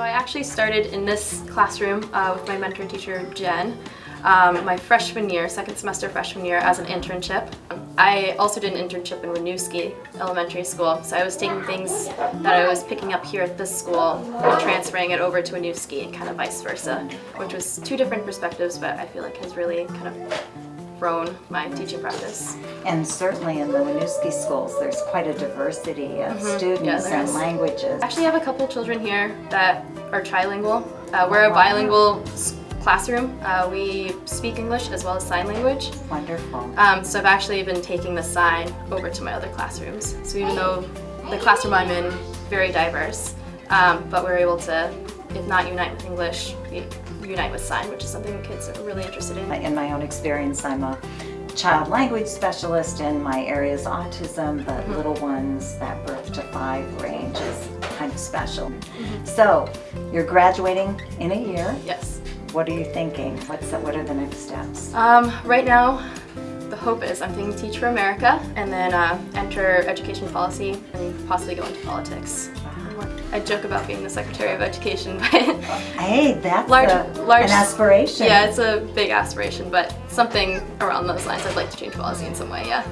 So I actually started in this classroom uh, with my mentor teacher Jen um, my freshman year, second semester freshman year as an internship. I also did an internship in Winooski Elementary School, so I was taking things that I was picking up here at this school and transferring it over to Winooski and kind of vice versa, which was two different perspectives, but I feel like has really kind of grown my teaching practice. And certainly in the Winooski schools, there's quite a diversity of students Yeah, and is. languages. I actually have a couple children here that are trilingual. Uh, we're a bilingual classroom. Uh, we speak English as well as sign language. Wonderful. Um, so I've actually been taking the sign over to my other classrooms. So even though the classroom I'm in very diverse, um, but we're able to, if not unite with English, unite with sign, which is something kids are really interested in. In my own experience, I'm a child language specialist and my area is autism, but Mm-hmm. little ones, that birth to five range is kind of special. Mm-hmm. So, you're graduating in a year. Yes. What are you thinking? What's the, what are the next steps? Um, right now, the hope is I'm thinking Teach for America and then uh, enter education policy and possibly go into politics. I joke about being the Secretary of Education, but Hey, that's Large- a- large- an aspiration. yeah, it's a big aspiration, but something around those lines. I'd like to change policy in some way, yeah.